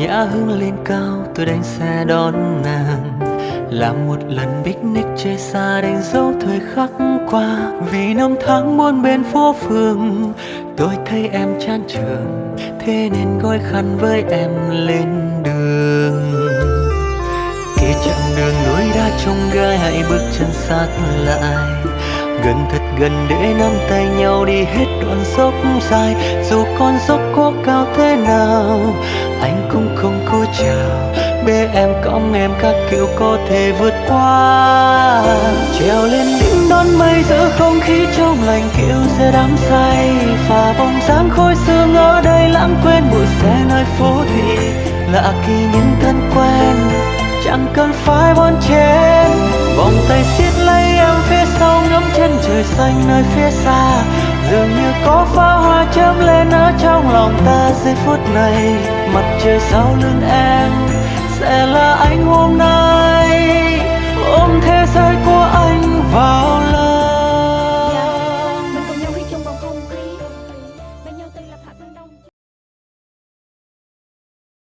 nhã hương lên cao, tôi đánh xe đón nàng. Làm một lần picnic chơi xa đánh dấu thời khắc qua. Vì năm tháng muôn bên phố phường, tôi thấy em chán trường. Thế nên gói khăn với em lên đường. Kể chặng đường núi đá trong gai, hãy bước chân sát lại. Gần thật gần để nắm tay nhau đi hết đoạn dốc dài. Dù con dốc có cao thế nào bế em, cõng em các kiểu có thể vượt qua. Trèo lên đỉnh đón mây giữa không khí trong lành kiểu sẽ đắm say. Và bóng dáng khôi sương ở đây, lãng quên bụi xe nơi phố thị. Lạ kỳ những thân quen, chẳng cần phải bon chen. Vòng tay siết lấy em phía sau, ngắm chân trời xanh nơi phía xa. Dường như có pháo hoa chớm lên ở trong lòng ta giây phút này. Mặt trời sau lưng em?